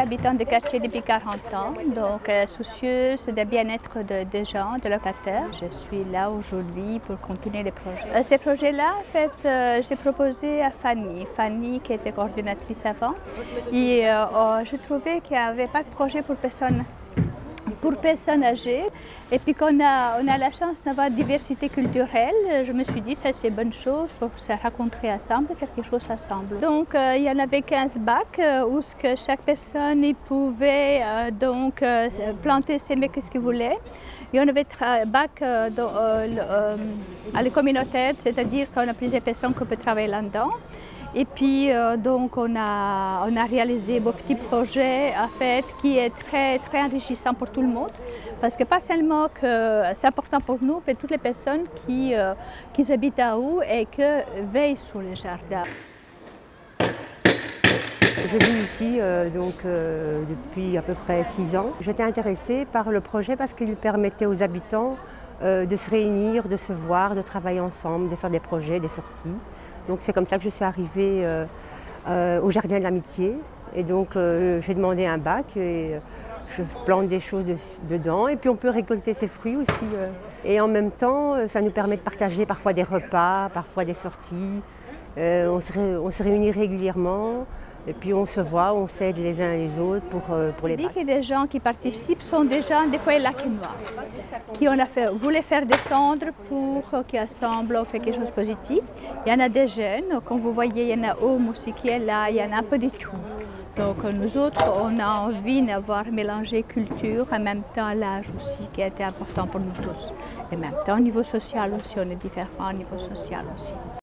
Habitant de quartier depuis 40 ans, donc euh, soucieuse du bien-être des gens, des locataires. Je suis là aujourd'hui pour continuer les projets. Euh, ces projets-là, en fait, euh, j'ai proposé à Fanny, Fanny qui était coordinatrice avant, et oh, je trouvais qu'il n'y avait pas de projet pour personne pour personnes âgées. Et puis qu'on a, on a la chance d'avoir diversité culturelle, je me suis dit ça c'est bonne chose pour se rencontrer ensemble, quelque chose ensemble. Donc euh, il y en avait 15 bacs euh, où ce que chaque personne pouvait euh, donc planter, s'aimer ce qu'il voulait. Il y en avait bac à la communautaire, c'est-à-dire qu'on a plusieurs personnes qui peuvent travailler là-dedans. Et puis, donc, on a, on a réalisé beau petit projet, en fait, qui est très, très enrichissant pour tout le monde. Parce que pas seulement que c'est important pour nous, mais toutes les personnes qui, euh, qui habitent à où et qui veillent sur le jardin. Je vis ici euh, donc, depuis à peu près six ans. J'étais intéressée par le projet parce qu'il permettait aux habitants de se réunir, de se voir, de travailler ensemble, de faire des projets, des sorties. Donc c'est comme ça que je suis arrivée euh, euh, au Jardin de l'Amitié. Et donc euh, j'ai demandé un bac et je plante des choses dedans. Et puis on peut récolter ses fruits aussi. Et en même temps, ça nous permet de partager parfois des repas, parfois des sorties. on se réunit régulièrement. Et puis on se voit, on s'aide les uns les autres pour, euh, pour les dis que les gens qui participent sont des gens, des fois laquinois, qui on a fait, voulaient faire descendre pour qu'ils assemblent, fait quelque chose de positif. Il y en a des jeunes, comme vous voyez, il y en a Homme aussi qui est là, il y en a un peu de tout. Donc nous autres, on a envie d'avoir mélangé culture, en même temps l'âge aussi, qui a été important pour nous tous. Et en même temps, au niveau social aussi, on est différents au niveau social aussi.